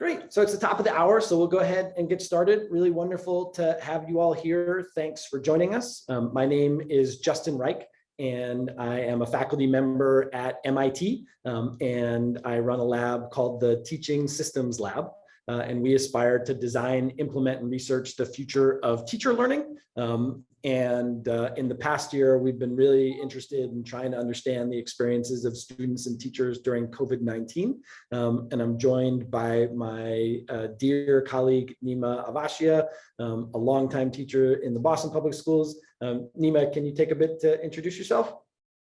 Great. So it's the top of the hour, so we'll go ahead and get started. Really wonderful to have you all here. Thanks for joining us. Um, my name is Justin Reich, and I am a faculty member at MIT, um, and I run a lab called the Teaching Systems Lab. Uh, and we aspire to design, implement, and research the future of teacher learning. Um, and uh, in the past year, we've been really interested in trying to understand the experiences of students and teachers during COVID-19. Um, and I'm joined by my uh, dear colleague, Neema Avashia, um, a longtime teacher in the Boston Public Schools. Um, Neema, can you take a bit to introduce yourself?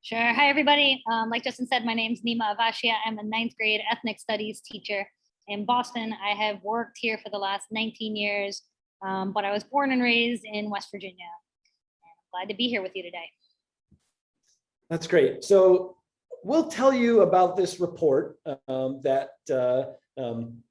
Sure. Hi, everybody. Um, like Justin said, my name is Neema Avashia. I'm a ninth grade ethnic studies teacher in Boston. I have worked here for the last 19 years, um, but I was born and raised in West Virginia. Glad to be here with you today. That's great. So we'll tell you about this report um, that uh, um,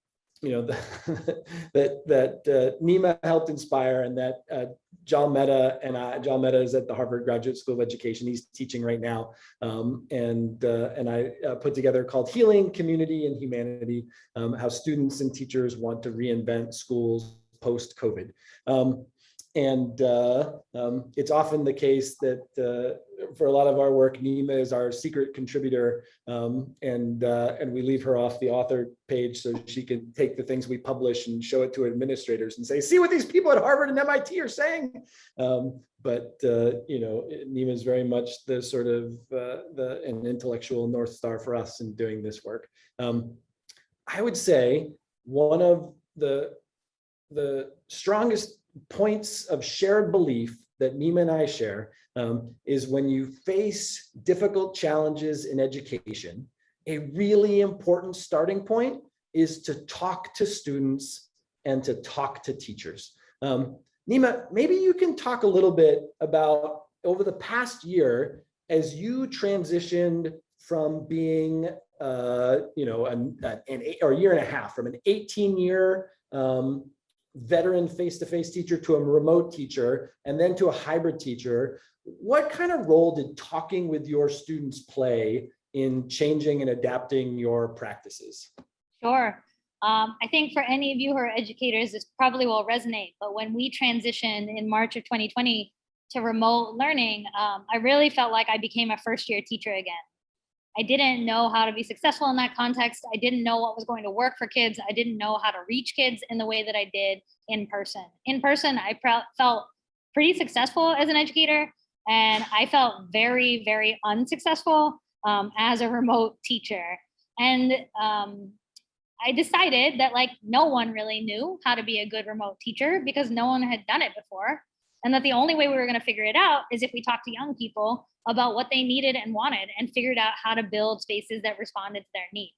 you know the, that that uh, Neema helped inspire, and that uh, Jal Mehta and I, Jal Mehta is at the Harvard Graduate School of Education. He's teaching right now, um, and uh, and I uh, put together called "Healing Community and Humanity: um, How Students and Teachers Want to Reinvent Schools Post COVID." Um, and uh, um, it's often the case that uh, for a lot of our work, Neema is our secret contributor, um, and uh, and we leave her off the author page so she can take the things we publish and show it to administrators and say, see what these people at Harvard and MIT are saying. Um, but uh, you know, Neema is very much the sort of uh, the an intellectual north star for us in doing this work. Um, I would say one of the the strongest points of shared belief that Neema and I share um, is when you face difficult challenges in education, a really important starting point is to talk to students and to talk to teachers. Um, Neema, maybe you can talk a little bit about over the past year, as you transitioned from being, uh, you know, an, an eight, or year and a half, from an 18 year um, veteran face-to-face -face teacher to a remote teacher and then to a hybrid teacher, what kind of role did talking with your students play in changing and adapting your practices? Sure. Um, I think for any of you who are educators, this probably will resonate, but when we transitioned in March of 2020 to remote learning, um, I really felt like I became a first year teacher again. I didn't know how to be successful in that context. I didn't know what was going to work for kids. I didn't know how to reach kids in the way that I did in person. In person, I felt pretty successful as an educator, and I felt very, very unsuccessful um, as a remote teacher. And um, I decided that like no one really knew how to be a good remote teacher because no one had done it before. And that the only way we were going to figure it out is if we talked to young people about what they needed and wanted and figured out how to build spaces that responded to their needs.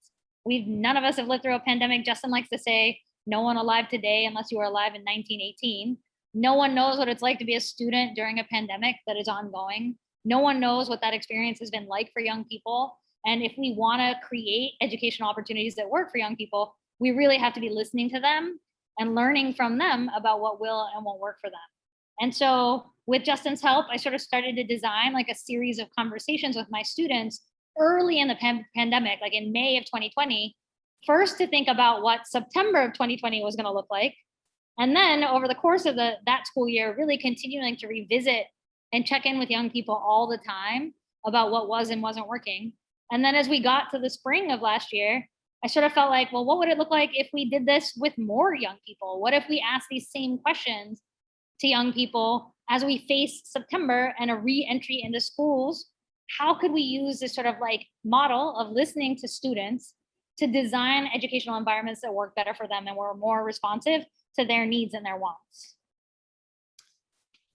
We've none of us have lived through a pandemic. Justin likes to say, no one alive today, unless you were alive in 1918. No one knows what it's like to be a student during a pandemic that is ongoing. No one knows what that experience has been like for young people. And if we want to create educational opportunities that work for young people, we really have to be listening to them and learning from them about what will and won't work for them. And so with Justin's help, I sort of started to design like a series of conversations with my students early in the pan pandemic, like in May of 2020, first to think about what September of 2020 was going to look like. And then over the course of the that school year, really continuing to revisit and check in with young people all the time about what was and wasn't working. And then as we got to the spring of last year, I sort of felt like, well, what would it look like if we did this with more young people? What if we asked these same questions to young people as we face September and a re-entry into schools, how could we use this sort of like model of listening to students to design educational environments that work better for them and were more responsive to their needs and their wants?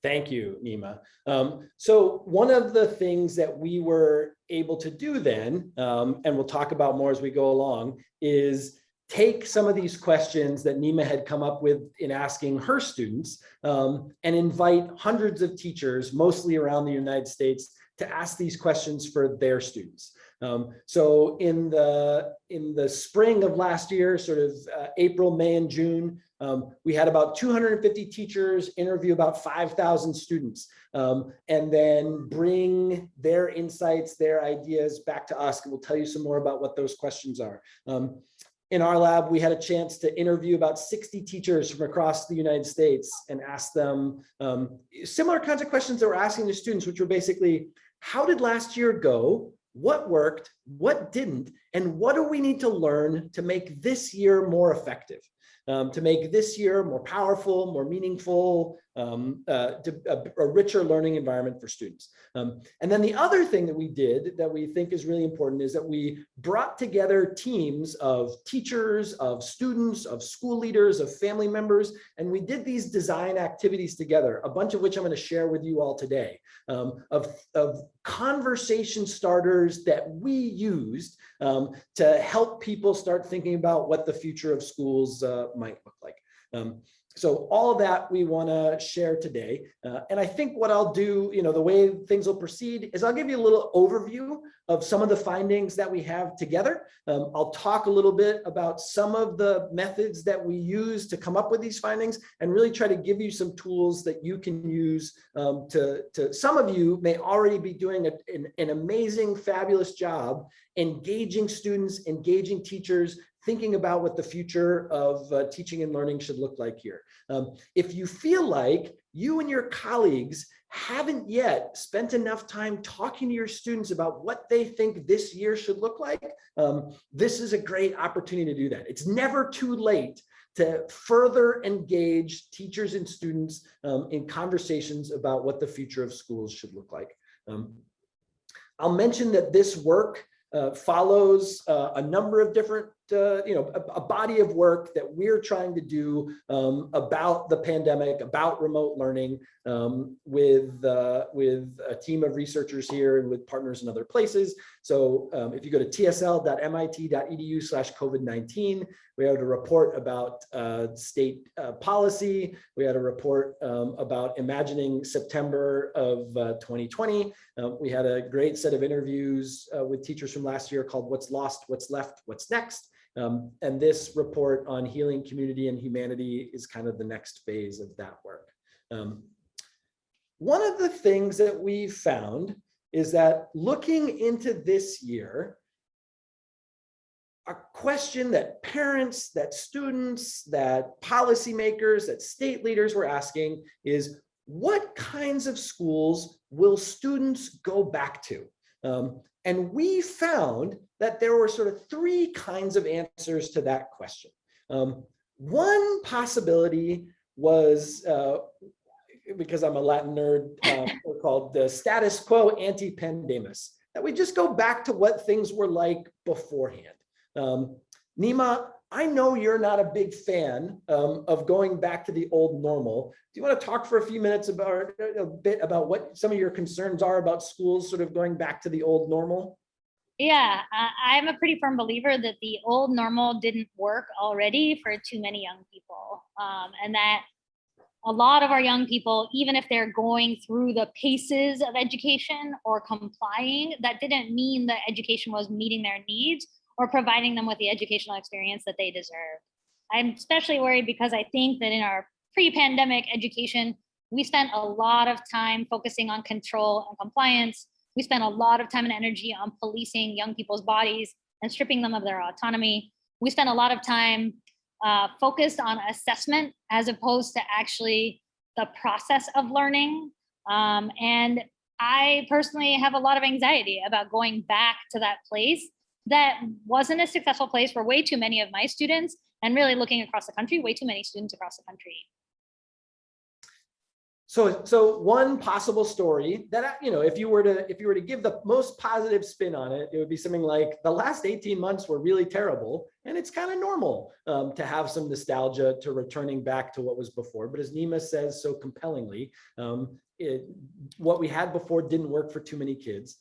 Thank you, Neema. Um, so one of the things that we were able to do then, um, and we'll talk about more as we go along, is take some of these questions that Neema had come up with in asking her students um, and invite hundreds of teachers, mostly around the United States, to ask these questions for their students. Um, so in the in the spring of last year, sort of uh, April, May, and June, um, we had about 250 teachers interview about 5,000 students um, and then bring their insights, their ideas back to us. And we'll tell you some more about what those questions are. In our lab, we had a chance to interview about 60 teachers from across the United States and ask them um, similar kinds of questions that we're asking the students, which were basically, how did last year go? What worked? What didn't? And what do we need to learn to make this year more effective? Um, to make this year more powerful, more meaningful, um, uh, a, a, richer learning environment for students. Um, and then the other thing that we did that we think is really important is that we brought together teams of teachers, of students, of school leaders, of family members, and we did these design activities together, a bunch of which I'm going to share with you all today, um, of, of conversation starters that we used um, to help people start thinking about what the future of schools uh, might look like. Um, so all that we want to share today. Uh, and I think what I'll do, you know, the way things will proceed is I'll give you a little overview of some of the findings that we have together. Um, I'll talk a little bit about some of the methods that we use to come up with these findings and really try to give you some tools that you can use um, to, to, some of you may already be doing a, an, an amazing, fabulous job engaging students, engaging teachers, thinking about what the future of uh, teaching and learning should look like here. Um, if you feel like you and your colleagues haven't yet spent enough time talking to your students about what they think this year should look like, um, this is a great opportunity to do that. It's never too late to further engage teachers and students um, in conversations about what the future of schools should look like. Um, I'll mention that this work uh, follows uh, a number of different uh, you know, a, a, body of work that we're trying to do um, about the pandemic, about remote learning um, with, uh, with a team of researchers here and with partners in other places. So um, if you go to tsl.mit.edu slash COVID-19, we had a report about uh, state uh, policy. We had a report um, about imagining September of 2020. Uh, um, we had a great set of interviews uh, with teachers from last year called What's Lost, What's Left, What's Next. Um, and this report on healing community and humanity is kind of the next phase of that work. Um, one of the things that we found is that looking into this year, a question that parents, that students, that policymakers, that state leaders were asking is, what kinds of schools will students go back to? Um, and we found that there were sort of three kinds of answers to that question. Um, one possibility was, uh, because I'm a Latin nerd, uh, called the status quo ante pandemus, that we just go back to what things were like beforehand. Um, Neema, I know you're not a big fan um, of going back to the old normal. Do you want to talk for a few minutes about a bit about what some of your concerns are about schools sort of going back to the old normal? Yeah, I'm a pretty firm believer that the old normal didn't work already for too many young people. Um, and that a lot of our young people, even if they're going through the paces of education or complying, that didn't mean that education was meeting their needs or providing them with the educational experience that they deserve. I'm especially worried because I think that in our pre-pandemic education, we spent a lot of time focusing on control and compliance we spent a lot of time and energy on policing young people's bodies and stripping them of their autonomy. We spent a lot of time uh, focused on assessment as opposed to actually the process of learning. Um, and I personally have a lot of anxiety about going back to that place that wasn't a successful place for way too many of my students and really looking across the country, way too many students across the country. So, so one possible story that, you know, if you were to, if you were to give the most positive spin on it, it would be something like the last 18 months were really terrible. And it's kind of normal um, to have some nostalgia to returning back to what was before. But as Neema says so compellingly, um, it, what we had before didn't work for too many kids.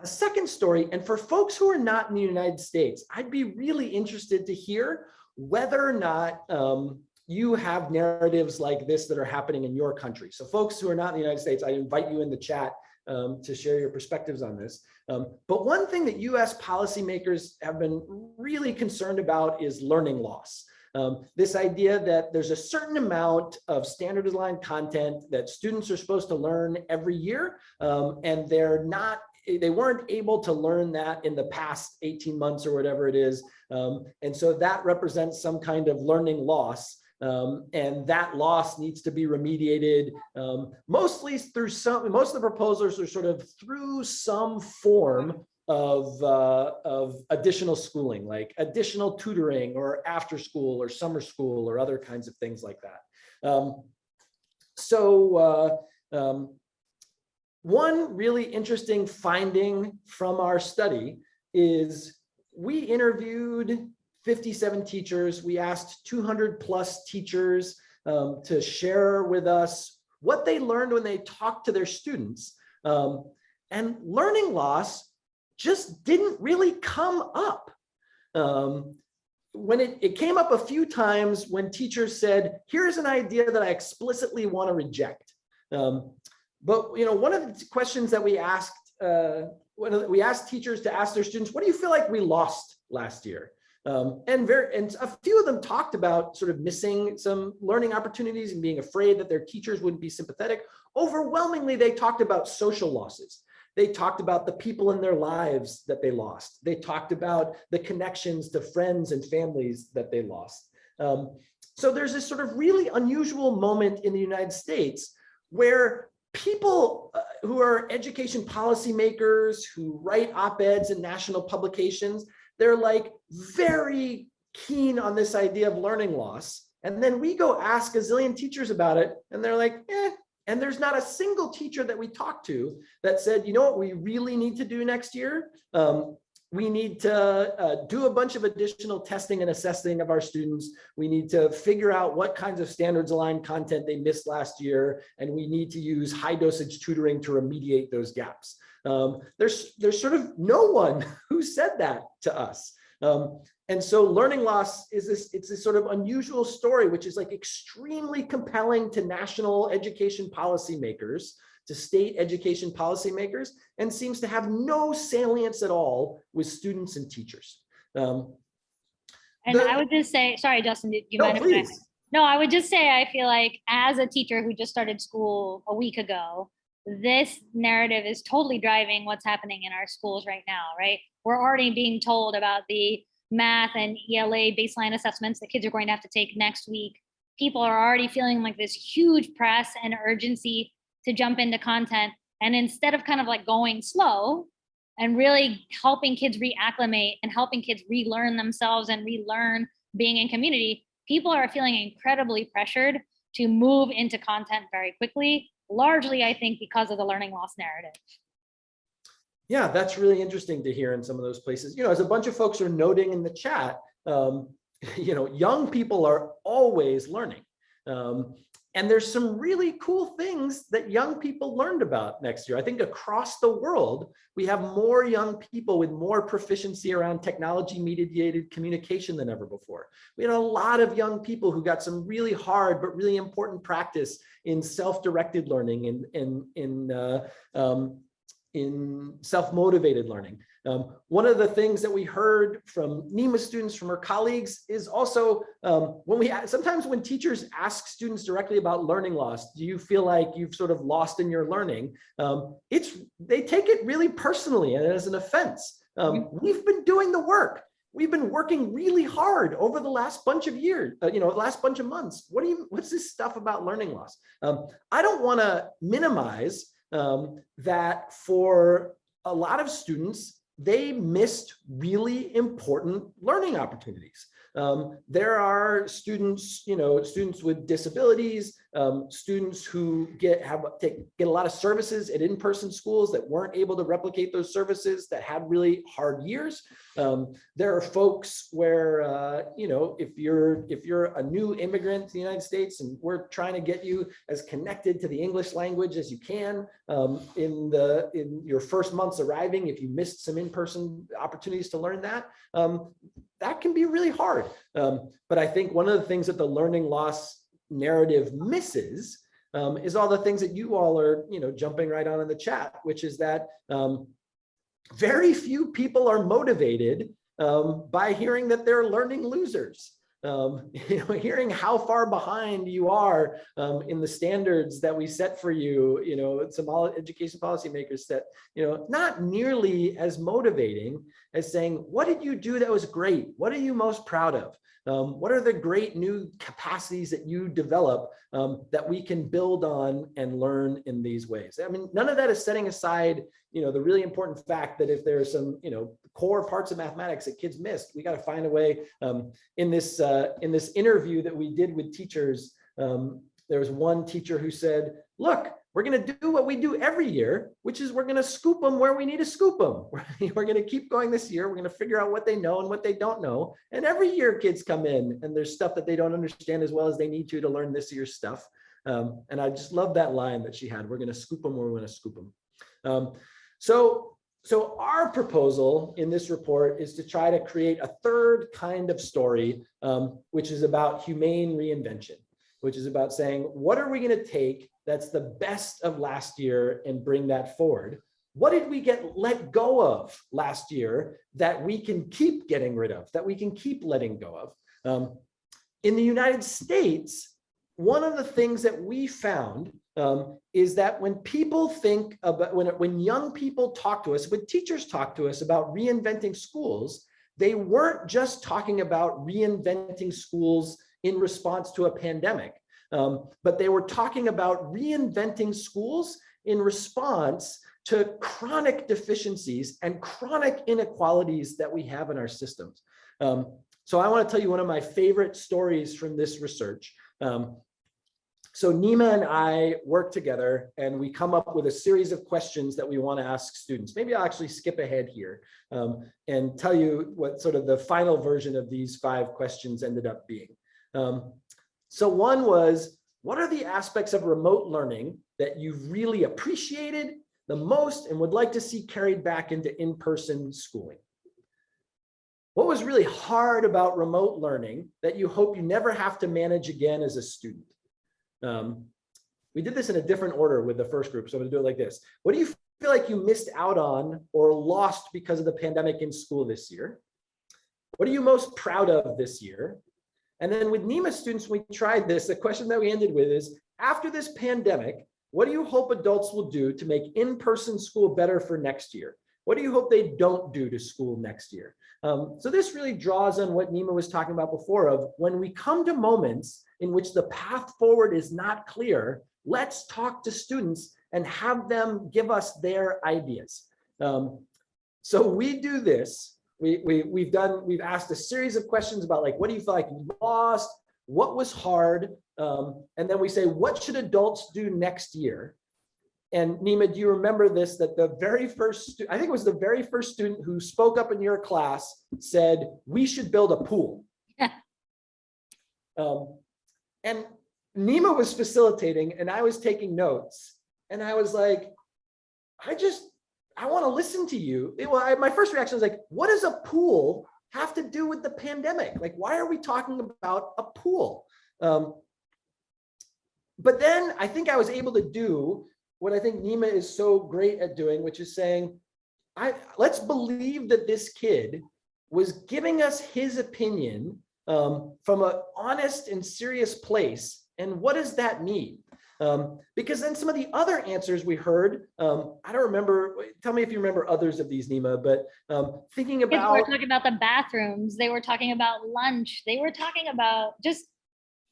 A second story, and for folks who are not in the United States, I'd be really interested to hear whether or not um, you have narratives like this that are happening in your country. So folks who are not in the United States, I invite you in the chat um, to share your perspectives on this. Um, but one thing that US policymakers have been really concerned about is learning loss. Um, this idea that there's a certain amount of standardized content that students are supposed to learn every year, um, and they're not they weren't able to learn that in the past 18 months or whatever it is. Um, and so that represents some kind of learning loss. Um, and that loss needs to be remediated um, mostly through some, most of the proposals are sort of through some form of, uh, of additional schooling, like additional tutoring or after school or summer school or other kinds of things like that. Um, so uh, um, one really interesting finding from our study is we interviewed 57 teachers. We asked 200 plus teachers um, to share with us what they learned when they talked to their students. Um, and learning loss just didn't really come up. Um, when it, it came up a few times when teachers said, here's an idea that I explicitly want to reject. Um, but you know, one of the questions that we asked, uh, we asked teachers to ask their students, what do you feel like we lost last year? Um, and very, and a few of them talked about sort of missing some learning opportunities and being afraid that their teachers wouldn't be sympathetic. Overwhelmingly, they talked about social losses. They talked about the people in their lives that they lost. They talked about the connections to friends and families that they lost. Um, so there's this sort of really unusual moment in the United States where people uh, who are education policymakers, who write op-eds in national publications, they're like very keen on this idea of learning loss. And then we go ask a zillion teachers about it and they're like, eh, and there's not a single teacher that we talked to that said, you know what we really need to do next year? Um, we need to uh, do a bunch of additional testing and assessing of our students. We need to figure out what kinds of standards aligned content they missed last year. And we need to use high dosage tutoring to remediate those gaps. Um, there's, there's sort of no one who said that to us. Um, and so learning loss is this, it's this sort of unusual story, which is like extremely compelling to national education policymakers, to state education policymakers, and seems to have no salience at all with students and teachers. Um, And The- I would just say, sorry, Justin, do you no, mind? if I- please. No, I would just say, I feel like as a teacher who just started school a week ago, this narrative is totally driving what's happening in our schools right now, right? We're already being told about the math and ELA baseline assessments that kids are going to have to take next week. People are already feeling like this huge press and urgency to jump into content. And instead of kind of like going slow and really helping kids reacclimate and helping kids relearn themselves and relearn being in community, people are feeling incredibly pressured to move into content very quickly, largely, I think, because of the learning loss narrative. Yeah, that's really interesting to hear in some of those places. You know, as a bunch of folks are noting in the chat, um, you know, young people are always learning. Um, and there's some really cool things that young people learned about next year. I think across the world, we have more young people with more proficiency around technology mediated communication than ever before. We had a lot of young people who got some really hard but really important practice in self-directed learning and in, in, in uh, um, in self-motivated learning. Um, one of the things that we heard from Neema students, from her colleagues, is also um, when we sometimes when teachers ask students directly about learning loss, do you feel like you've sort of lost in your learning? Um, it's they take it really personally and as an offense. Um, we've been doing the work. We've been working really hard over the last bunch of years, uh, you know, the last bunch of months. What do you? What's this stuff about learning loss? Um, I don't want to minimize um, that for a lot of students, they missed really important learning opportunities. Um, there are students, you know, students with disabilities, um, students who get have take, get a lot of services at in-person schools that weren't able to replicate those services that had really hard years. Um, there are folks where, uh, you know, if you're if you're a new immigrant to the United States and we're trying to get you as connected to the English language as you can um, in the in your first months arriving, if you missed some in-person opportunities to learn that, um, that can be really hard. Um, but I think one of the things that the learning loss narrative misses um, is all the things that you all are, you know, jumping right on in the chat, which is that um, very few people are motivated um, by hearing that they're learning losers. um, you know, hearing how far behind you are um, in the standards that we set for you, you know, some all education policymakers set, you know, not nearly as motivating as saying, what did you do that was great? What are you most proud of? Um, what are the great new capacities that you develop um, that we can build on and learn in these ways? I mean, none of that is setting aside, you know, the really important fact that if there are some, you know, core parts of mathematics that kids missed, we got to find a way. Um, in this uh, in this interview that we did with teachers, um, there was one teacher who said, "Look, we're going to do what we do every year, which is we're going to scoop them where we need to scoop them. We're going to keep going this year. We're going to figure out what they know and what they don't know. And every year kids come in and there's stuff that they don't understand as well as they need to to learn this year's stuff. Um, and I just love that line that she had. We're going to scoop them where we want to scoop them. Um, so, so our proposal in this report is to try to create a third kind of story, um, which is about humane reinvention, which is about saying, what are we going to take that's the best of last year and bring that forward. What did we get let go of last year that we can keep getting rid of, that we can keep letting go of? Um, in the United States, one of the things that we found um, is that when people think about, when, when young people talk to us, when teachers talk to us about reinventing schools, they weren't just talking about reinventing schools in response to a pandemic. Um, but they were talking about reinventing schools in response to chronic deficiencies and chronic inequalities that we have in our systems. Um, so I want to tell you one of my favorite stories from this research. Um, so Neema and I work together and we come up with a series of questions that we want to ask students. Maybe I'll actually skip ahead here um, and tell you what sort of the final version of these five questions ended up being. Um, so one was, what are the aspects of remote learning that you've really appreciated the most and would like to see carried back into in-person schooling? What was really hard about remote learning that you hope you never have to manage again as a student? Um, we did this in a different order with the first group, so I'm gonna do it like this. What do you feel like you missed out on or lost because of the pandemic in school this year? What are you most proud of this year? And then with Neema students, we tried this. The question that we ended with is, after this pandemic, what do you hope adults will do to make in-person school better for next year? What do you hope they don't do to school next year? Um, so this really draws on what Neema was talking about before of when we come to moments in which the path forward is not clear, let's talk to students and have them give us their ideas. Um, so we do this we, we, we've done, we've asked a series of questions about like, what do you feel like you lost? What was hard? Um, and then we say, what should adults do next year? And Neema, do you remember this, that the very first, I think it was the very first student who spoke up in your class said, we should build a pool. Yeah. um, and Neema was facilitating and I was taking notes. And I was like, I just I want to listen to you. It, well, I, my first reaction was like, what does a pool have to do with the pandemic? Like, why are we talking about a pool? Um, but then I think I was able to do what I think Neema is so great at doing, which is saying, I let's believe that this kid was giving us his opinion um, from an honest and serious place. And what does that mean? Um, because then some of the other answers we heard, um, I don't remember, tell me if you remember others of these, Neema, but um, thinking about- were talking about the bathrooms, they were talking about lunch, they were talking about just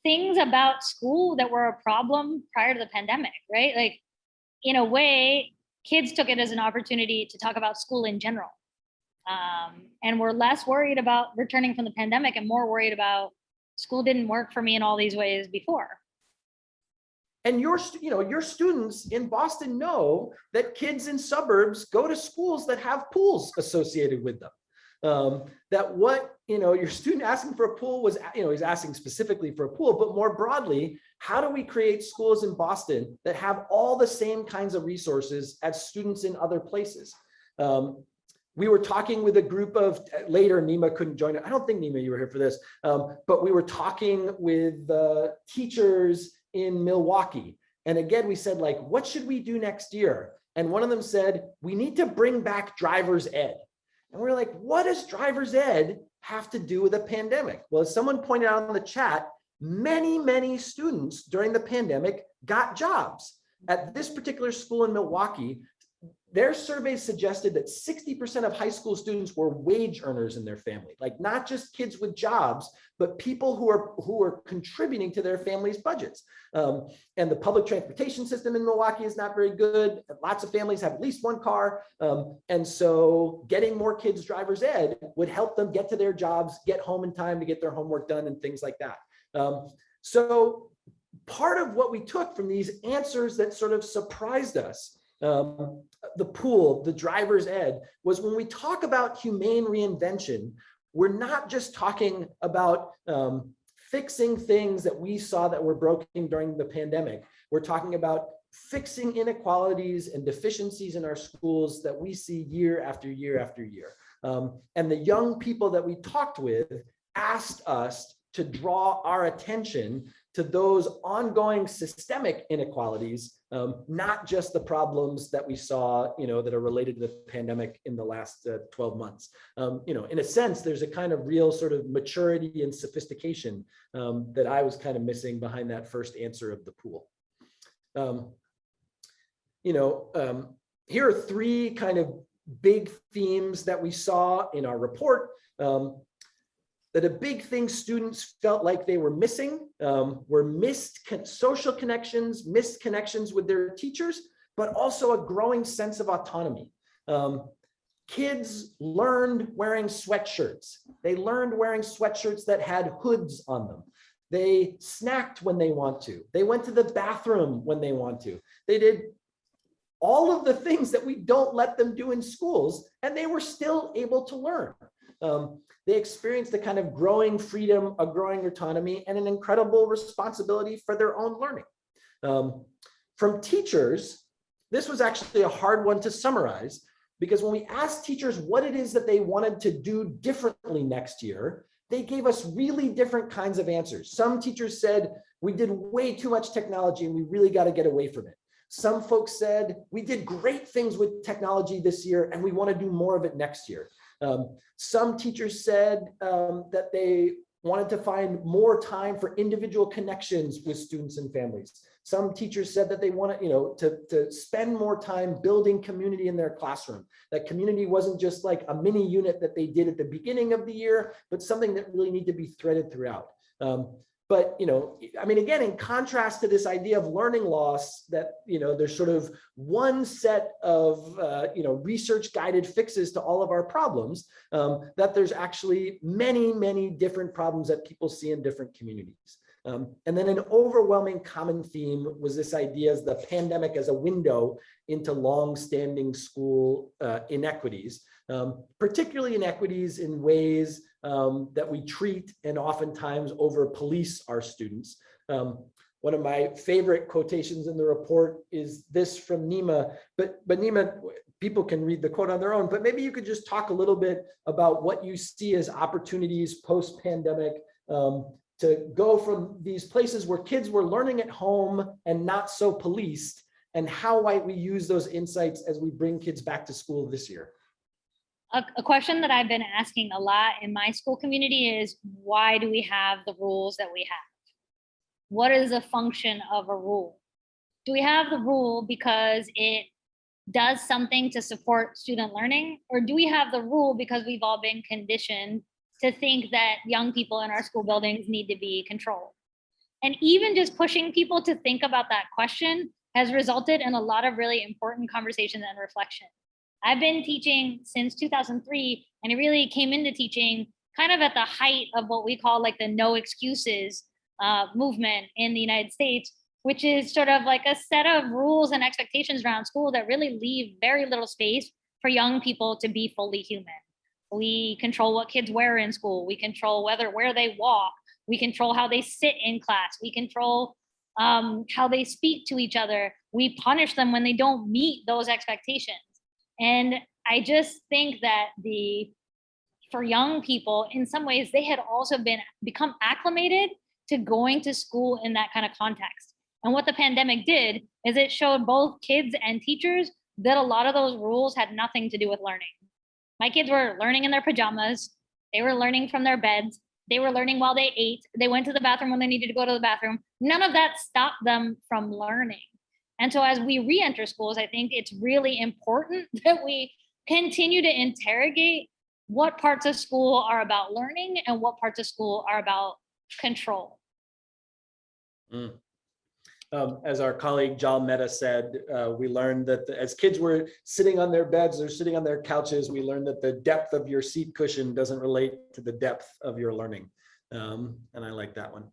things about school that were a problem prior to the pandemic, right? Like, in a way, kids took it as an opportunity to talk about school in general. Um, and we're less worried about returning from the pandemic and more worried about school didn't work for me in all these ways before. And your, you know, your students in Boston know that kids in suburbs go to schools that have pools associated with them. Um, that what, you know, your student asking for a pool was, you know, he's asking specifically for a pool, but more broadly, how do we create schools in Boston that have all the same kinds of resources as students in other places? Um, we were talking with a group of later Neema couldn't join. I don't think Neema, you were here for this, um, but we were talking with uh, teachers in Milwaukee. And again, we said like, what should we do next year? And one of them said, we need to bring back driver's ed. And we are like, what does driver's ed have to do with a pandemic? Well, as someone pointed out in the chat, many, many students during the pandemic got jobs. At this particular school in Milwaukee, their surveys suggested that 60% of high school students were wage earners in their family, like not just kids with jobs, but people who are who are contributing to their families' budgets. Um, and the public transportation system in Milwaukee is not very good. Lots of families have at least one car. Um, and so getting more kids driver's ed would help them get to their jobs, get home in time to get their homework done and things like that. Um, so part of what we took from these answers that sort of surprised us um, the pool, the driver's ed, was when we talk about humane reinvention, we're not just talking about um, fixing things that we saw that were broken during the pandemic. We're talking about fixing inequalities and deficiencies in our schools that we see year after year after year. Um, and the young people that we talked with asked us to draw our attention to those ongoing systemic inequalities, um, not just the problems that we saw, you know, that are related to the pandemic in the last uh, 12 months. Um, you know, in a sense, there's a kind of real sort of maturity and sophistication um, that I was kind of missing behind that first answer of the pool. Um, you know, um, here are three kind of big themes that we saw in our report. Um, that a big thing students felt like they were missing um, were missed con social connections, missed connections with their teachers, but also a growing sense of autonomy. Um, kids learned wearing sweatshirts. They learned wearing sweatshirts that had hoods on them. They snacked when they want to. They went to the bathroom when they want to. They did all of the things that we don't let them do in schools, and they were still able to learn. Um, they experienced a kind of growing freedom, a growing autonomy, and an incredible responsibility for their own learning. Um, from teachers, this was actually a hard one to summarize because when we asked teachers what it is that they wanted to do differently next year, they gave us really different kinds of answers. Some teachers said, we did way too much technology and we really got to get away from it. Some folks said, we did great things with technology this year and we want to do more of it next year. Um, some teachers said um, that they wanted to find more time for individual connections with students and families. Some teachers said that they wanted, you know, to, to spend more time building community in their classroom. That community wasn't just like a mini unit that they did at the beginning of the year, but something that really need to be threaded throughout. Um, but, you know, I mean, again, in contrast to this idea of learning loss that, you know, there's sort of one set of, uh, you know, research guided fixes to all of our problems, um, that there's actually many, many different problems that people see in different communities. Um, and then an overwhelming common theme was this idea of the pandemic as a window into long-standing school uh, inequities, um, particularly inequities in ways um, that we treat and oftentimes over police our students. Um, one of my favorite quotations in the report is this from Neema, but, but Neema, people can read the quote on their own, but maybe you could just talk a little bit about what you see as opportunities post-pandemic um, to go from these places where kids were learning at home and not so policed and how might we use those insights as we bring kids back to school this year? A, a question that I've been asking a lot in my school community is why do we have the rules that we have? What is the function of a rule? Do we have the rule because it does something to support student learning? Or do we have the rule because we've all been conditioned to think that young people in our school buildings need to be controlled? And even just pushing people to think about that question has resulted in a lot of really important conversations and reflection. I've been teaching since 2003, and it really came into teaching kind of at the height of what we call like the no excuses uh, movement in the United States, which is sort of like a set of rules and expectations around school that really leave very little space for young people to be fully human. We control what kids wear in school. We control whether where they walk. We control how they sit in class. We control um, how they speak to each other. We punish them when they don't meet those expectations. And I just think that the for young people, in some ways, they had also been become acclimated to going to school in that kind of context. And what the pandemic did is it showed both kids and teachers that a lot of those rules had nothing to do with learning. My kids were learning in their pajamas. They were learning from their beds. They were learning while they ate. They went to the bathroom when they needed to go to the bathroom. None of that stopped them from learning. And so as we re-enter schools, I think it's really important that we continue to interrogate what parts of school are about learning and what parts of school are about control. Um, as our colleague Jal Mehta said, uh, we learned that the- as kids were sitting on their beds or sitting on their couches, we learned that the depth of your seat cushion doesn't relate to the depth of your learning. Um, and I like that one.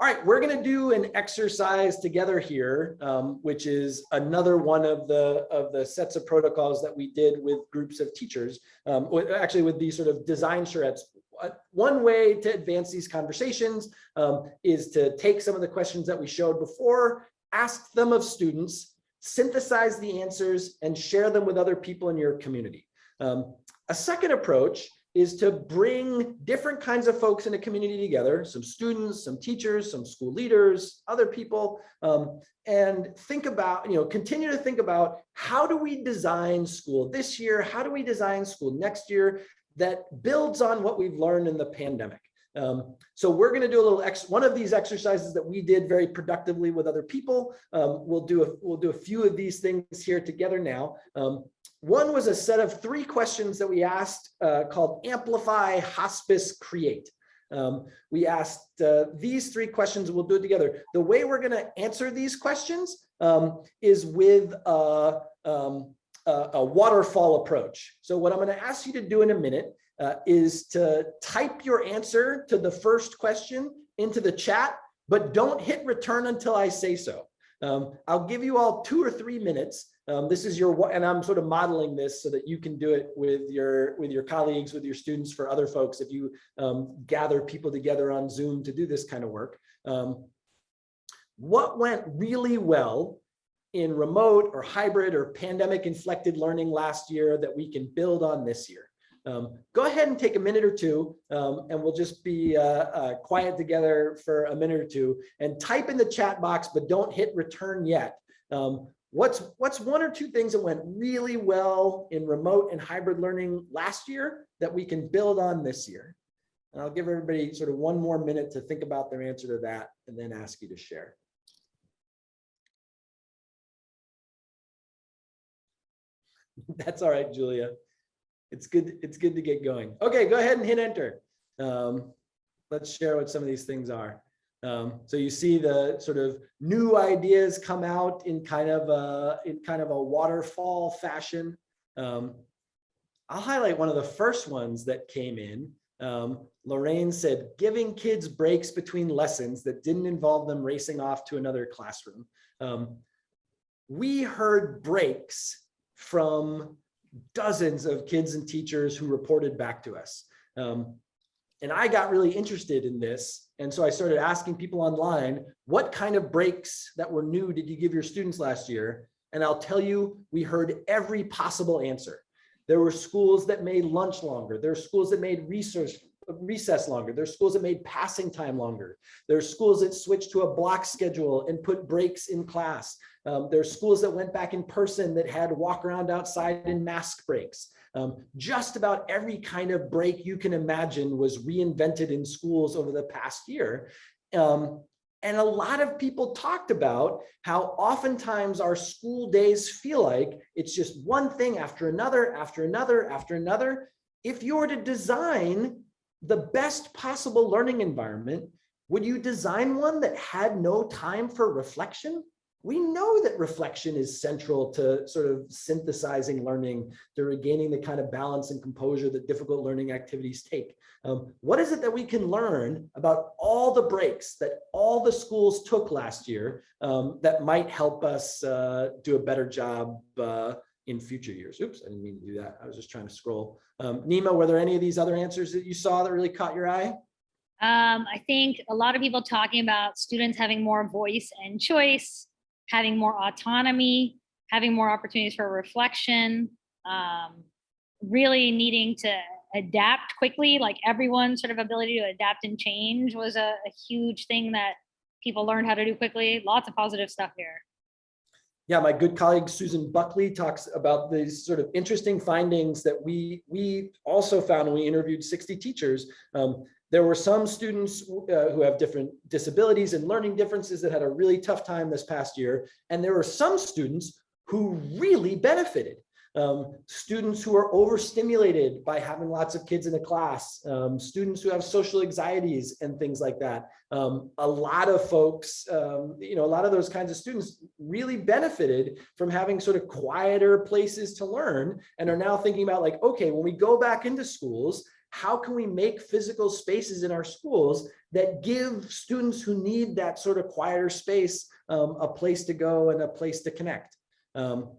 All right, we're going to do an exercise together here, um, which is another one of the of the sets of protocols that we did with groups of teachers. Um, actually, with these sort of design charrettes. One way to advance these conversations um, is to take some of the questions that we showed before, ask them of students, synthesize the answers, and share them with other people in your community. Um, a second approach is to bring different kinds of folks in a community together, some students, some teachers, some school leaders, other people, um, and think about, you know, continue to think about how do we design school this year? How do we design school next year that builds on what we've learned in the pandemic? Um, so we're going to do a little ex one of these exercises that we did very productively with other people. Um, we'll do a we'll do a few of these things here together now. Um, one was a set of three questions that we asked uh, called amplify, hospice, create. Um, we asked uh, these three questions. We'll do it together. The way we're going to answer these questions um, is with a, um, a, a waterfall approach. So what I'm going to ask you to do in a minute uh, is to type your answer to the first question into the chat, but don't hit return until I say so. Um, I'll give you all two or three minutes. Um, this is your, and I'm sort of modeling this so that you can do it with your, with your colleagues, with your students, for other folks, if you um, gather people together on Zoom to do this kind of work. Um, what went really well in remote or hybrid or pandemic inflected learning last year that we can build on this year? Um, go ahead and take a minute or two um, and we'll just be uh, uh, quiet together for a minute or two and type in the chat box, but don't hit return yet. Um, what's, what's one or two things that went really well in remote and hybrid learning last year that we can build on this year? And I'll give everybody sort of one more minute to think about their answer to that and then ask you to share. That's all right, Julia. It's good, it's good to get going. Okay, go ahead and hit enter. Um, let's share what some of these things are. Um, so you see the sort of new ideas come out in kind of a, in kind of a waterfall fashion. Um, I'll highlight one of the first ones that came in. Um, Lorraine said, giving kids breaks between lessons that didn't involve them racing off to another classroom. Um, we heard breaks from dozens of kids and teachers who reported back to us. Um, and I got really interested in this. And so I started asking people online, what kind of breaks that were new did you give your students last year? And I'll tell you, we heard every possible answer. There were schools that made lunch longer. There are schools that made research recess longer. There's schools that made passing time longer. There's schools that switched to a block schedule and put breaks in class. Um, there's schools that went back in person that had walk around outside and mask breaks. Um, just about every kind of break you can imagine was reinvented in schools over the past year. Um, and a lot of people talked about how oftentimes our school days feel like it's just one thing after another, after another, after another. If you were to design the best possible learning environment, would you design one that had no time for reflection? We know that reflection is central to sort of synthesizing learning, to regaining the kind of balance and composure that difficult learning activities take. Um, what is it that we can learn about all the breaks that all the schools took last year um, that might help us uh, do a better job uh, in future years. Oops, I didn't mean to do that. I was just trying to scroll. Um, Neema, were there any of these other answers that you saw that really caught your eye? Um, I think a lot of people talking about students having more voice and choice, having more autonomy, having more opportunities for reflection, um, really needing to adapt quickly, like everyone's sort of ability to adapt and change was a, a huge thing that people learned how to do quickly. Lots of positive stuff here. yeah, my good colleague Susan Buckley talks about these sort of interesting findings that we we also found when we interviewed 60 teachers. Um, there were some students uh, who have different disabilities and learning differences that had a really tough time this past year. And there were some students who really benefited. Um, students who are overstimulated by having lots of kids in a class, um, students who have social anxieties and things like that. Um, a lot of folks, um, you know, a lot of those kinds of students really benefited from having sort of quieter places to learn and are now thinking about like, okay, when we go back into schools, how can we make physical spaces in our schools that give students who need that sort of quieter space um, a place to go and a place to connect? Um,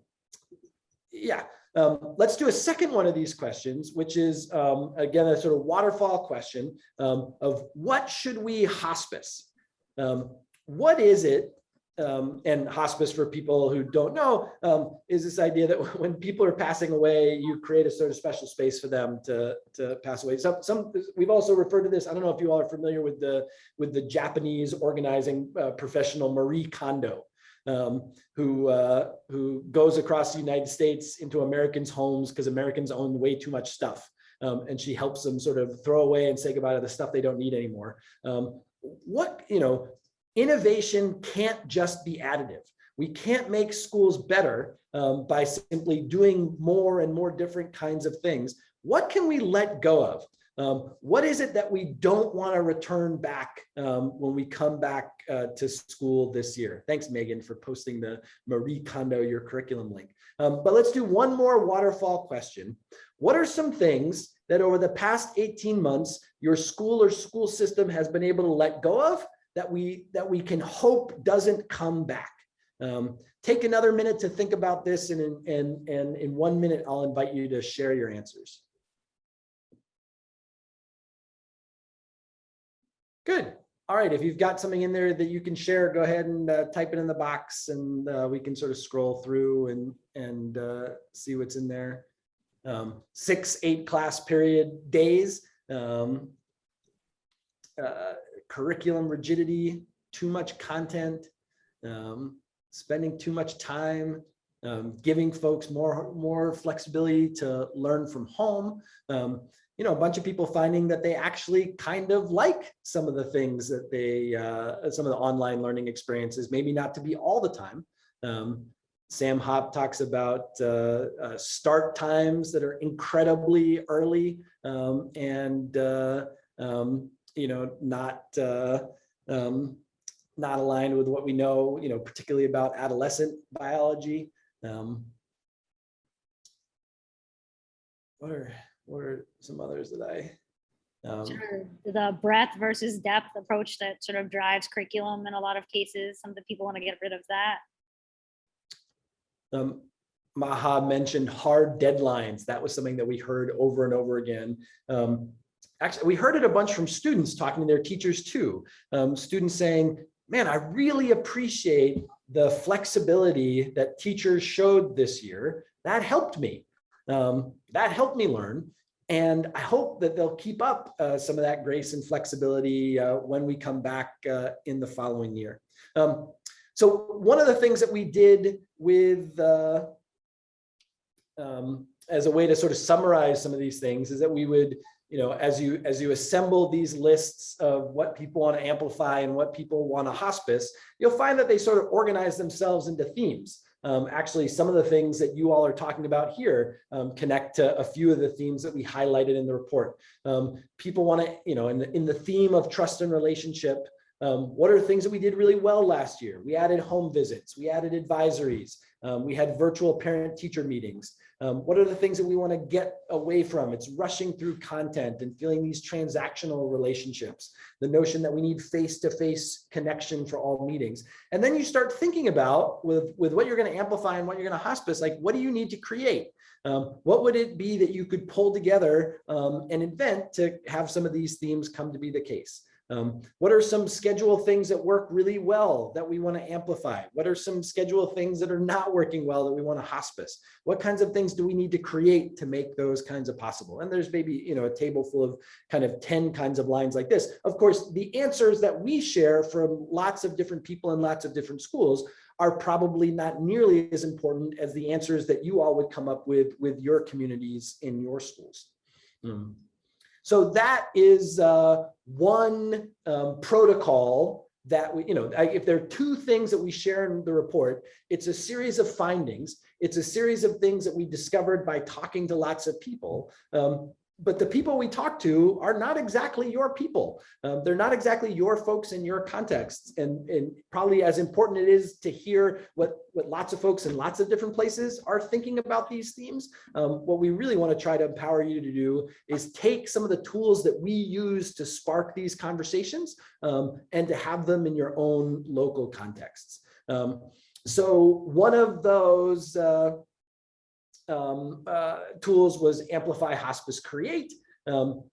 yeah, um, let's do a second one of these questions, which is, um, again, a sort of waterfall question um, of what should we hospice? Um, what is it um, and hospice for people who don't know um, is this idea that when people are passing away, you create a sort of special space for them to, to pass away. Some, some we've also referred to this. I don't know if you all are familiar with the with the Japanese organizing uh, professional Marie Kondo, um, who uh, who goes across the United States into Americans' homes because Americans own way too much stuff. Um, and she helps them sort of throw away and say goodbye to the stuff they don't need anymore. Um, what, you know, innovation can't just be additive. We can't make schools better um, by simply doing more and more different kinds of things. What can we let go of? Um, what is it that we don't want to return back um, when we come back uh, to school this year? Thanks, Megan, for posting the Marie Kondo your curriculum link. Um, but let's do one more waterfall question. What are some things that over the past 18 months, your school or school system has been able to let go of that we that we can hope doesn't come back? Um, take another minute to think about this and in, and, and in one minute, I'll invite you to share your answers. Good. All right, if you've got something in there that you can share, go ahead and uh, type it in the box and uh, we can sort of scroll through and, and uh, see what's in there. Um, six, eight class period days, um, uh, curriculum rigidity, too much content, um, spending too much time, um, giving folks more, more flexibility to learn from home. Um, you know, a bunch of people finding that they actually kind of like some of the things that they, uh, some of the online learning experiences, maybe not to be all the time. Um, Sam Hop talks about uh, uh, start times that are incredibly early um, and, uh, um, you know, not, uh, um, not aligned with what we know, you know, particularly about adolescent biology. Um, what are, what are some others that I? Um, Sure. The breadth versus depth approach that sort of drives curriculum in a lot of cases. Some of the people want to get rid of that. um, Maha mentioned hard deadlines. That was something that we heard over and over again. Um, actually, we heard it a bunch from students talking to their teachers too. Um, students saying, man, I really appreciate the flexibility that teachers showed this year. That helped me. Um, that helped me learn. And I hope that they'll keep up uh, some of that grace and flexibility uh, when we come back uh, in the following year. Um, so one of the things that we did with, uh, um, as a way to sort of summarize some of these things is that we would, you know, as you as you assemble these lists of what people want to amplify and what people want to hospice, you'll find that they sort of organize themselves into themes. Um, actually, some of the things that you all are talking about here um, connect to a few of the themes that we highlighted in the report. Um, people want to, you know, in the, in the theme of trust and relationship, um, what are things that we did really well last year? We added home visits, we added advisories, um, we had virtual parent teacher meetings. Um, what are the things that we want to get away from? It's rushing through content and feeling these transactional relationships, the notion that we need face-to-face -face connection for all meetings. And then you start thinking about with, with what you're going to amplify and what you're going to hospice, like what do you need to create? Um, what would it be that you could pull together um, and invent to have some of these themes come to be the case? Um, what are some schedule things that work really well that we want to amplify? What are some schedule things that are not working well that we want to hospice? What kinds of things do we need to create to make those kinds of possible? And there's maybe, you know, a table full of kind of 10 kinds of lines like this. Of course, the answers that we share from lots of different people in lots of different schools are probably not nearly as important as the answers that you all would come up with with your communities in your schools. Mm. So that is uh, one um, protocol that we, you know, if there are two things that we share in the report, it's a series of findings. It's a series of things that we discovered by talking to lots of people. Um, but the people we talk to are not exactly your people. Um, they're not exactly your folks in your context. And, and probably as important it is to hear what, what lots of folks in lots of different places are thinking about these themes. Um, what we really want to try to empower you to do is take some of the tools that we use to spark these conversations um, and to have them in your own local contexts. Um, so one of those uh, um, uh, tools was Amplify Hospice Create. Um,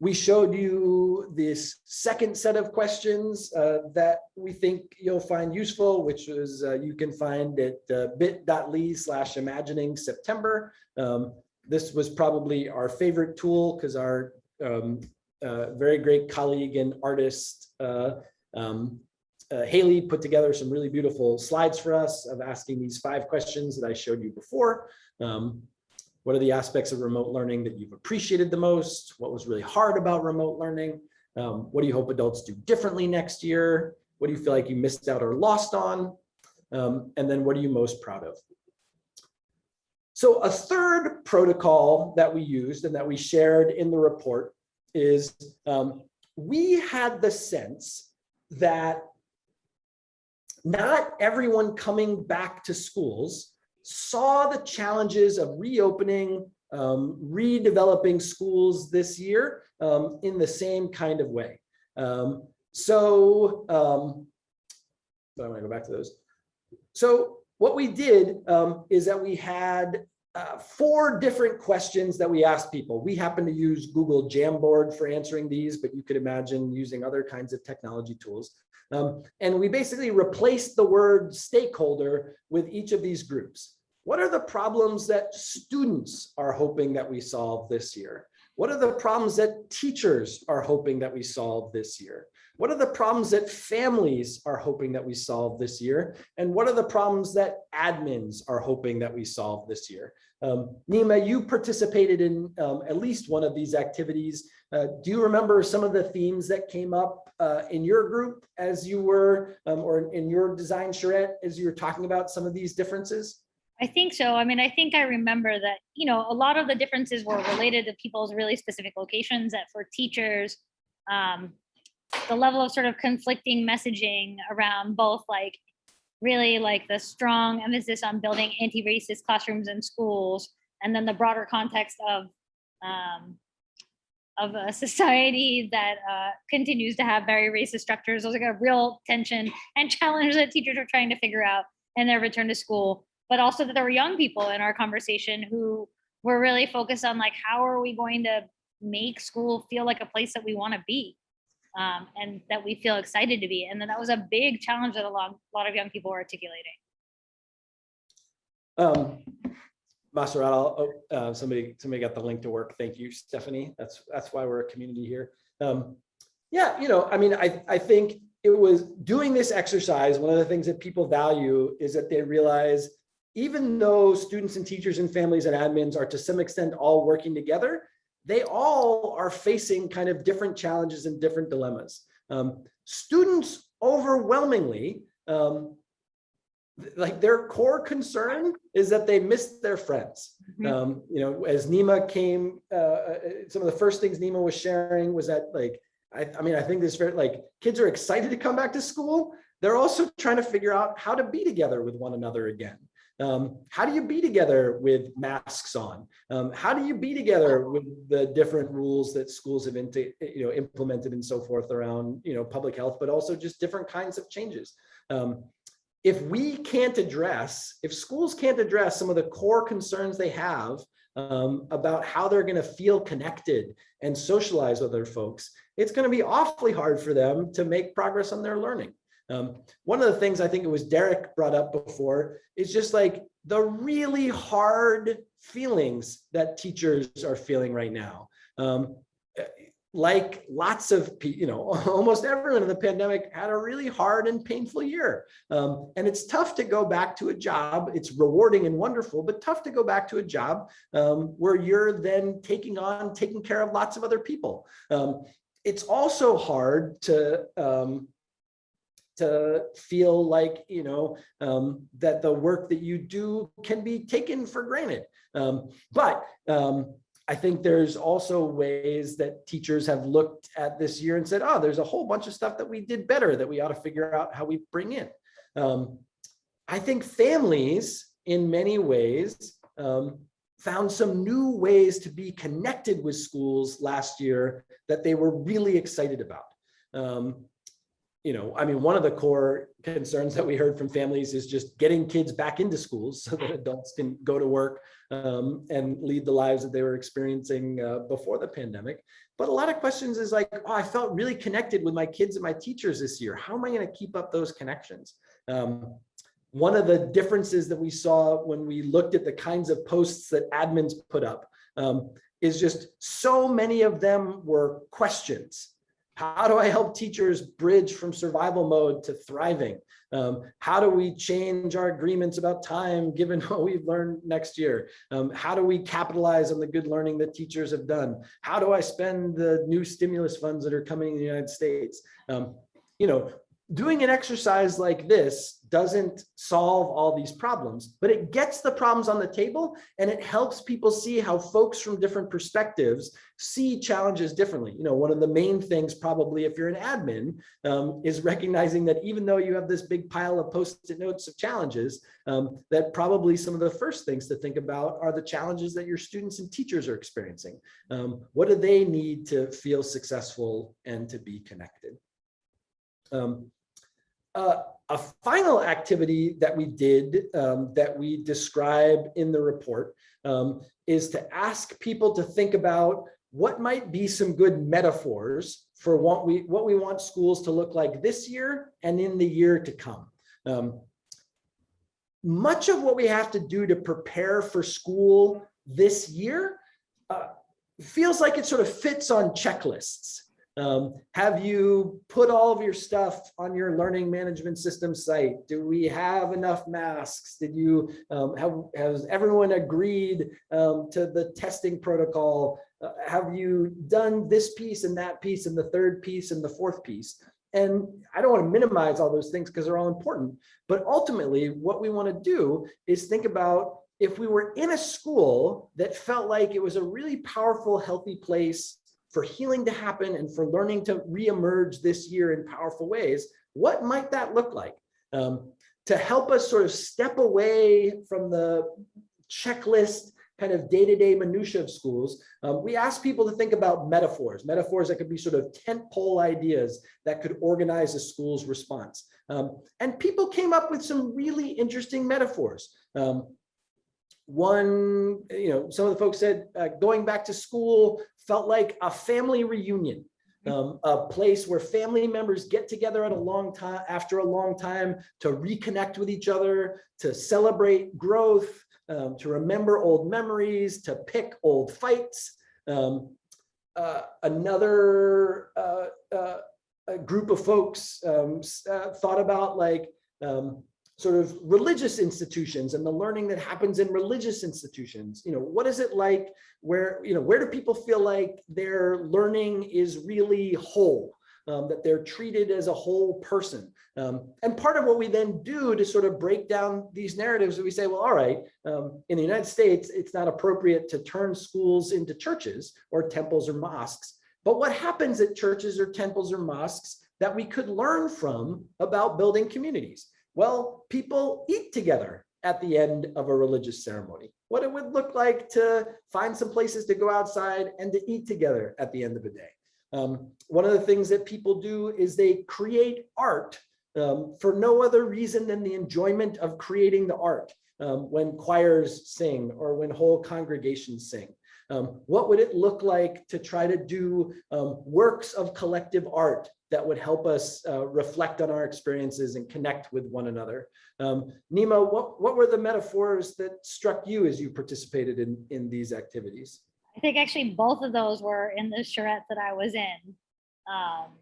we showed you this second set of questions uh, that we think you'll find useful, which is uh, you can find at uh, bit.ly slash imagining September. Um, this was probably our favorite tool because our um, uh, very great colleague and artist uh, Haley put together some really beautiful slides for us of asking these five questions that I showed you before. Um, what are the aspects of remote learning that you've appreciated the most? What was really hard about remote learning? Um, what do you hope adults do differently next year? What do you feel like you missed out or lost on? Um, and then what are you most proud of? So a third protocol that we used and that we shared in the report is um, we had the sense that not everyone coming back to schools saw the challenges of reopening, um, redeveloping schools this year um, in the same kind of way. Um, so um, I want to go back to those. So what we did um, is that we had uh, four different questions that we asked people. We happen to use Google Jamboard for answering these, but you could imagine using other kinds of technology tools. Um, and we basically replaced the word stakeholder with each of these groups. What are the problems that students are hoping that we solve this year? What are the problems that teachers are hoping that we solve this year? What are the problems that families are hoping that we solve this year? And what are the problems that admins are hoping that we solve this year? Um, Neema, you participated in um, at least one of these activities. Uh, do you remember some of the themes that came up uh, in your group as you were, um, or in your design charrette, as you were talking about some of these differences? I think so. I mean, I think I remember that, you know, a lot of the differences were related to people's really specific locations that for teachers, um, the level of sort of conflicting messaging around both like really like the strong emphasis on building anti-racist classrooms and schools and then the broader context of um, of a society that uh, continues to have very racist structures. There's like a real tension and challenge that teachers are trying to figure out in their return to school but also that there were young people in our conversation who were really focused on like, how are we going to make school feel like a place that we want to be um, and that we feel excited to be. And then that was a big challenge that a lot, a lot of young people were articulating. Um, oh, uh, somebody, somebody got the link to work. Thank you, Stephanie. That's, that's why we're a community here. Um, yeah, you know, I mean, I, I think it was doing this exercise. One of the things that people value is that they realize even though students and teachers and families and admins are to some extent all working together, they all are facing kind of different challenges and different dilemmas. Um, students overwhelmingly, um, like their core concern is that they missed their friends. Mm -hmm. um, you know, as Neema came, uh, uh, some of the first things Neema was sharing was that like, I, I mean, I think this very like kids are excited to come back to school. They're also trying to figure out how to be together with one another again. Um, how do you be together with masks on? Um, how do you be together with the different rules that schools have into, you know, implemented and so forth around you know, public health, but also just different kinds of changes? Um, if we can't address, if schools can't address some of the core concerns they have um, about how they're going to feel connected and socialize with other folks, it's going to be awfully hard for them to make progress on their learning. Um, one of the things I think it was Derek brought up before is just like the really hard feelings that teachers are feeling right now. Um, like lots of, you know, almost everyone in the pandemic had a really hard and painful year. Um, and it's tough to go back to a job. It's rewarding and wonderful, but tough to go back to a job um, where you're then taking on, taking care of lots of other people. Um, it's also hard to, um, to feel like, you know, um, that the work that you do can be taken for granted. Um, but um, I think there's also ways that teachers have looked at this year and said, oh, there's a whole bunch of stuff that we did better that we ought to figure out how we bring in. Um, I think families in many ways um, found some new ways to be connected with schools last year that they were really excited about. Um, you know, I mean, one of the core concerns that we heard from families is just getting kids back into schools so that adults can go to work um, and lead the lives that they were experiencing uh, before the pandemic. But a lot of questions is like, oh, I felt really connected with my kids and my teachers this year. How am I going to keep up those connections? Um, one of the differences that we saw when we looked at the kinds of posts that admins put up um, is just so many of them were questions. How do I help teachers bridge from survival mode to thriving? Um, how do we change our agreements about time given what we've learned next year? Um, how do we capitalize on the good learning that teachers have done? How do I spend the new stimulus funds that are coming in the United States? Um, you know, doing an exercise like this doesn't solve all these problems, but it gets the problems on the table and it helps people see how folks from different perspectives see challenges differently. You know, one of the main things probably if you're an admin um, is recognizing that even though you have this big pile of post-it notes of challenges, um, that probably some of the first things to think about are the challenges that your students and teachers are experiencing. Um, what do they need to feel successful and to be connected? Um, uh, a final activity that we did um, that we describe in the report um, is to ask people to think about what might be some good metaphors for what we what we want schools to look like this year and in the year to come. Um, much of what we have to do to prepare for school this year uh, feels like it sort of fits on checklists. Um, have you put all of your stuff on your learning management system site? Do we have enough masks? Did you um, have has everyone agreed um, to the testing protocol? Uh, have you done this piece and that piece and the third piece and the fourth piece? And I don't want to minimize all those things because they're all important. But ultimately, what we want to do is think about if we were in a school that felt like it was a really powerful, healthy place for healing to happen and for learning to reemerge this year in powerful ways, what might that look like? Um, to help us sort of step away from the checklist kind of day-to-day -day minutia of schools, um, we ask people to think about metaphors, metaphors that could be sort of tent pole ideas that could organize a school's response. Um, and people came up with some really interesting metaphors. Um, one, you know, some of the folks said uh, going back to school felt like a family reunion, mm-hmm. um, a place where family members get together at a long time after a long time to reconnect with each other, to celebrate growth, um, to remember old memories, to pick old fights. Um, uh, another uh, uh, group of folks um, uh, thought about like um, sort of religious institutions and the learning that happens in religious institutions. You know, what is it like where, you know, where do people feel like their learning is really whole, um, that they're treated as a whole person? Um, and part of what we then do to sort of break down these narratives, we say, well, all right, um, in the United States, it's not appropriate to turn schools into churches or temples or mosques. But what happens at churches or temples or mosques that we could learn from about building communities? Well, people eat together at the end of a religious ceremony. What it would look like to find some places to go outside and to eat together at the end of a day. Um, one of the things that people do is they create art um, for no other reason than the enjoyment of creating the art um, when choirs sing or when whole congregations sing. Um, what would it look like to try to do um, works of collective art that would help us uh, reflect on our experiences and connect with one another? Um, Neema, what, what were the metaphors that struck you as you participated in, in these activities? I think actually both of those were in the charrette that I was in. Um,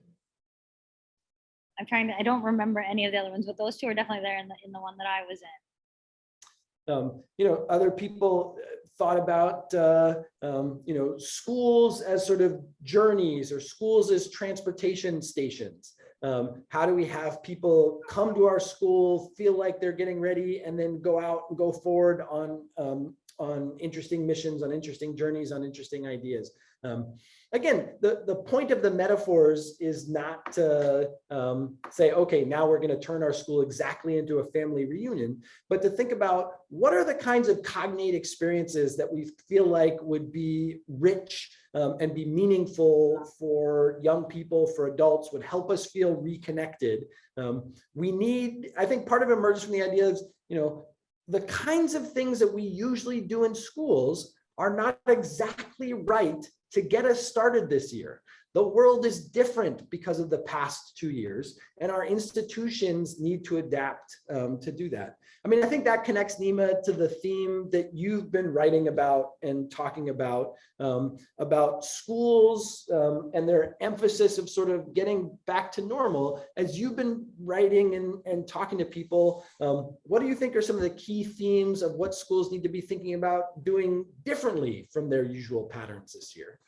I'm trying to, I don't remember any of the other ones, but those two are definitely there in the, in the one that I was in. Um, you know, other people thought about, uh, um, you know, schools as sort of journeys or schools as transportation stations. Um, how do we have people come to our school, feel like they're getting ready and then go out and go forward on, um, on interesting missions, on interesting journeys, on interesting ideas. Um, again, the, the point of the metaphors is not to um, say, okay, now we're going to turn our school exactly into a family reunion, but to think about what are the kinds of cognate experiences that we feel like would be rich um, and be meaningful for young people, for adults, would help us feel reconnected. Um, we need, I think part of it emerges from the idea of, you know, the kinds of things that we usually do in schools are not exactly right to get us started this year. The world is different because of the past two years, and our institutions need to adapt um, to do that. I mean, I think that connects Neema to the theme that you've been writing about and talking about, um, about schools um, and their emphasis of sort of getting back to normal. As you've been writing and, and talking to people, um, what do you think are some of the key themes of what schools need to be thinking about doing differently from their usual patterns this year?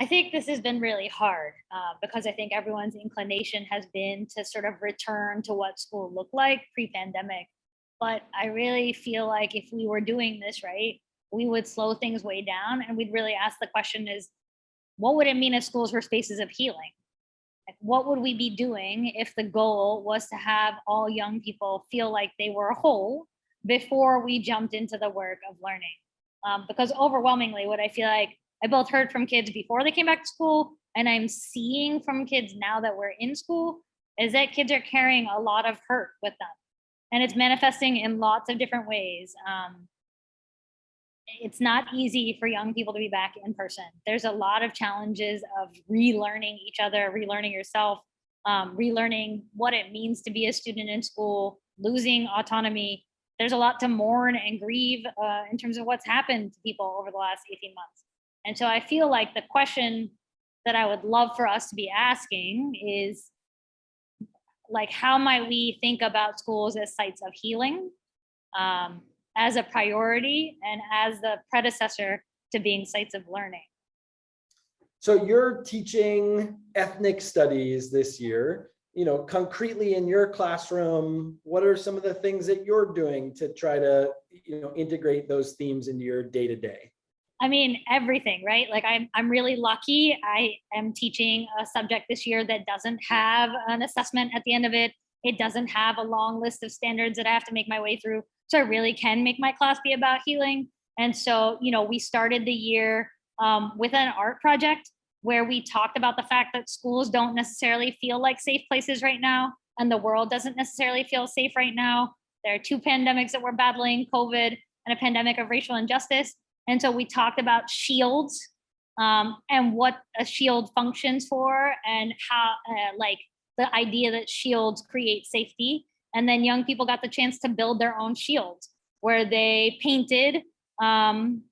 I think this has been really hard uh, because I think everyone's inclination has been to sort of return to what school looked like pre-pandemic. But I really feel like if we were doing this right, we would slow things way down and we'd really ask the question is, what would it mean if schools were spaces of healing? Like, what would we be doing if the goal was to have all young people feel like they were whole before we jumped into the work of learning? Um, because overwhelmingly, what I feel like I both heard from kids before they came back to school and I'm seeing from kids now that we're in school is that kids are carrying a lot of hurt with them and it's manifesting in lots of different ways. Um, it's not easy for young people to be back in person. There's a lot of challenges of relearning each other, relearning yourself, um, relearning what it means to be a student in school, losing autonomy. There's a lot to mourn and grieve uh, in terms of what's happened to people over the last 18 months. And so I feel like the question that I would love for us to be asking is like, how might we think about schools as sites of healing um, as a priority and as the predecessor to being sites of learning? So you're teaching ethnic studies this year, you know, concretely in your classroom, what are some of the things that you're doing to try to, you know, integrate those themes into your day to day? I mean, everything, right? Like I'm, I'm really lucky. I am teaching a subject this year that doesn't have an assessment at the end of it. It doesn't have a long list of standards that I have to make my way through. So I really can make my class be about healing. And so, you know, we started the year um, with an art project where we talked about the fact that schools don't necessarily feel like safe places right now. And the world doesn't necessarily feel safe right now. There are two pandemics that we're battling, COVID and a pandemic of racial injustice. And so we talked about shields um, and what a shield functions for and how uh, like the idea that shields create safety. And then young people got the chance to build their own shields where they painted um,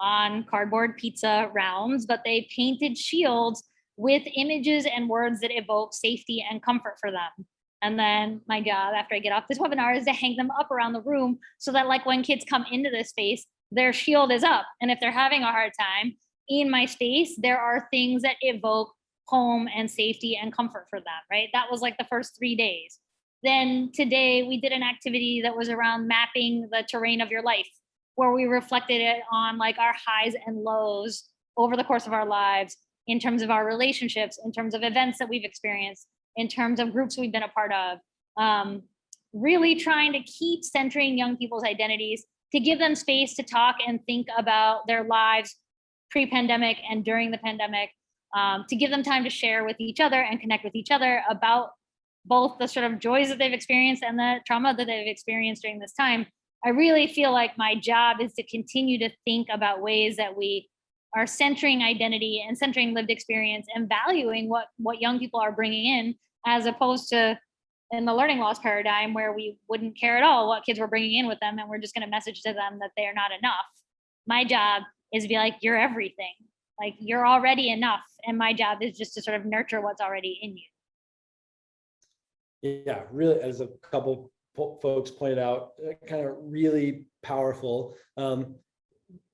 on cardboard pizza rounds, but they painted shields with images and words that evoke safety and comfort for them. And then my job after I get off this webinar is to hang them up around the room so that like when kids come into this space, their shield is up. And if they're having a hard time in my space, there are things that evoke home and safety and comfort for them, right? That was like the first three days. Then today we did an activity that was around mapping the terrain of your life, where we reflected it on like our highs and lows over the course of our lives in terms of our relationships, in terms of events that we've experienced, in terms of groups we've been a part of. Um, really trying to keep centering young people's identities to give them space to talk and think about their lives pre-pandemic and during the pandemic, um, to give them time to share with each other and connect with each other about both the sort of joys that they've experienced and the trauma that they've experienced during this time. I really feel like my job is to continue to think about ways that we are centering identity and centering lived experience and valuing what what young people are bringing in as opposed to in the learning loss paradigm where we wouldn't care at all what kids were bringing in with them and we're just going to message to them that they're not enough my job is to be like you're everything like you're already enough and my job is just to sort of nurture what's already in you Yeah, really, as a couple folks pointed out, kind of really powerful. Um,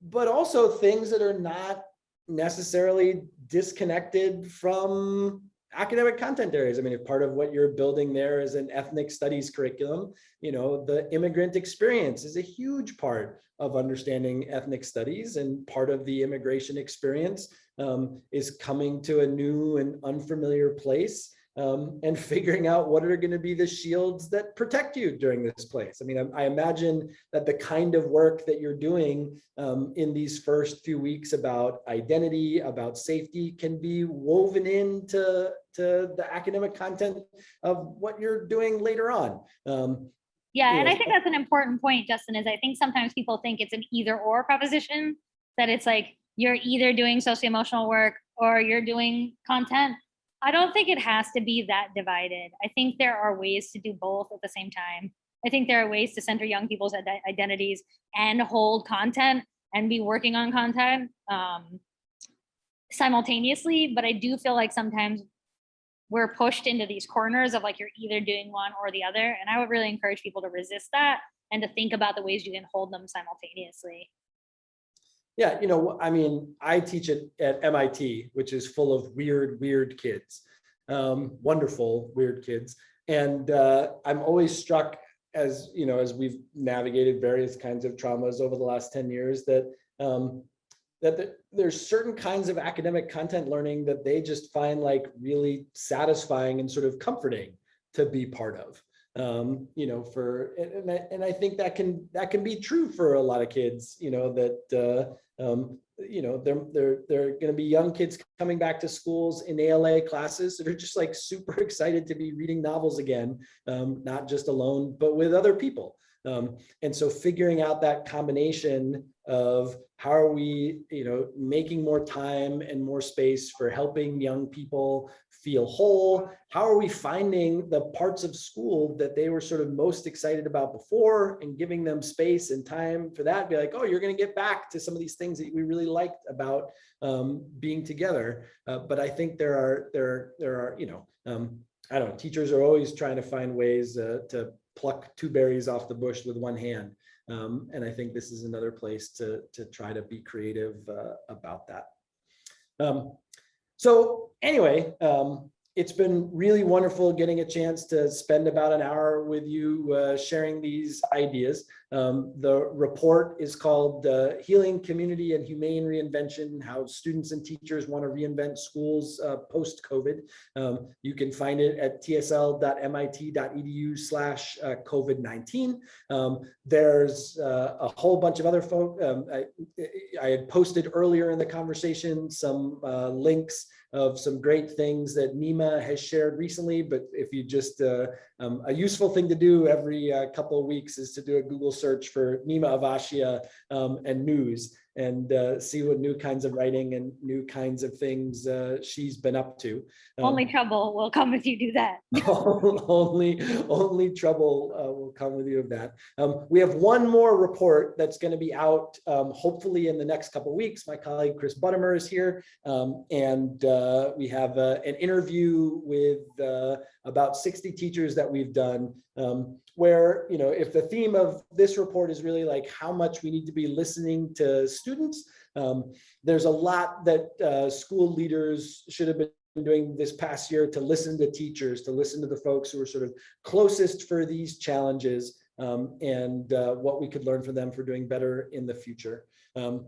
But also things that are not necessarily disconnected from academic content areas. I mean, if part of what you're building there is an ethnic studies curriculum, you know, the immigrant experience is a huge part of understanding ethnic studies and part of the immigration experience um, is coming to a new and unfamiliar place um, and figuring out what are going to be the shields that protect you during this place. I mean, I, I imagine that the kind of work that you're doing um, in these first few weeks about identity, about safety can be woven into to the academic content of what you're doing later on. Um, Yeah, and I think that's an important point, Justin, is I think sometimes people think it's an either or proposition, that it's like you're either doing socio-emotional work or you're doing content. I don't think it has to be that divided. I think there are ways to do both at the same time. I think there are ways to center young people's ide- identities and hold content and be working on content um, simultaneously. But I do feel like sometimes we're pushed into these corners of like you're either doing one or the other. And I would really encourage people to resist that and to think about the ways you can hold them simultaneously. Yeah, you know, I mean, I teach at, at MIT, which is full of weird, weird kids, um, wonderful, weird kids. And uh, I'm always struck as, you know, as we've navigated various kinds of traumas over the last 10 years that um, that the- there's certain kinds of academic content learning that they just find like really satisfying and sort of comforting to be part of. Um, you know, for and, and I and I think that can that can be true for a lot of kids, you know, that uh, um, you know, they're they're going to be young kids coming back to schools in ELA classes that are just like super excited to be reading novels again, um, not just alone, but with other people. Um, and so figuring out that combination of how are we, you know, making more time and more space for helping young people feel whole? How are we finding the parts of school that they were sort of most excited about before and giving them space and time for that? Be like, oh, you're going to get back to some of these things that we really liked about um, being together. Uh, but I think there are there there are you know um, I don't know. Teachers are always trying to find ways uh, to pluck two berries off the bush with one hand. Um, and I think this is another place to, to try to be creative uh, about that. Um, so anyway, um, it's been really wonderful getting a chance to spend about an hour with you uh, sharing these ideas. Um, the report is called uh, Healing Community and Humane Reinvention, How Students and Teachers Want to Reinvent Schools uh, Post-COVID. Um, you can find it at tsl.mit.edu slash uh, COVID-19. Um, there's uh, a whole bunch of other folk. Um, I, I had posted earlier in the conversation some uh, links of some great things that Neema has shared recently, but if you just, uh, um, a useful thing to do every uh, couple of weeks is to do a Google search for Neema Avashia um, and news and uh, see what new kinds of writing and new kinds of things uh, she's been up to. Um, Only trouble will come if you do that. only only trouble uh, will come with you of that. Um, we have one more report that's going to be out um, hopefully in the next couple of weeks. My colleague Chris Buttimer is here, um, and uh, we have uh, an interview with uh, about 60 teachers that we've done. Where you know if the theme of this report is really like how much we need to be listening to students, um, there's a lot that uh, school leaders should have been doing this past year to listen to teachers, to listen to the folks who are sort of closest for these challenges um, and uh, what we could learn from them for doing better in the future. Um,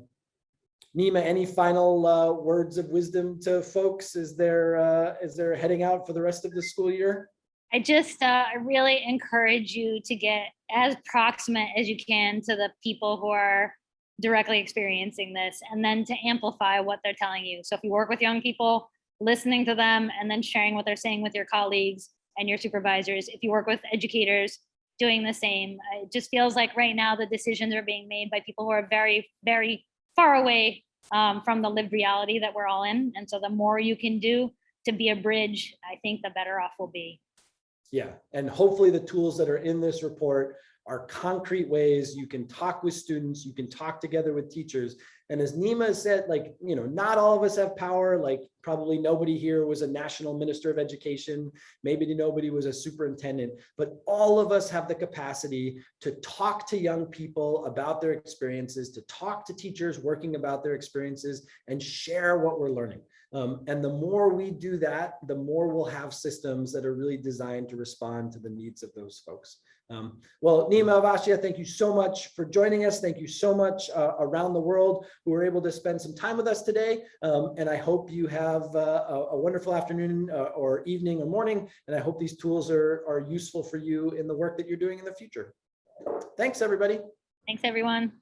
Neema, any final uh, words of wisdom to folks as they're, uh, as they're heading out for the rest of the school year? I just uh, I really encourage you to get as proximate as you can to the people who are directly experiencing this and then to amplify what they're telling you. So if you work with young people, listening to them and then sharing what they're saying with your colleagues and your supervisors, if you work with educators doing the same. Uh, It just feels like right now the decisions are being made by people who are very, very far away um, from the lived reality that we're all in. And so the more you can do to be a bridge, I think the better off we'll be. Yeah, and hopefully the tools that are in this report are concrete ways you can talk with students, you can talk together with teachers. And as Neema said, like, you know, not all of us have power, like probably nobody here was a national minister of education, maybe nobody was a superintendent, but all of us have the capacity to talk to young people about their experiences, to talk to teachers working about their experiences and share what we're learning. Um, and the more we do that, the more we'll have systems that are really designed to respond to the needs of those folks. Um, well, Neema Avashia, thank you so much for joining us. Thank you so much uh, around the world who were able to spend some time with us today. Um, and I hope you have uh, a, a wonderful afternoon uh, or evening or morning. And I hope these tools are, are useful for you in the work that you're doing in the future. Thanks, everybody. Thanks, everyone.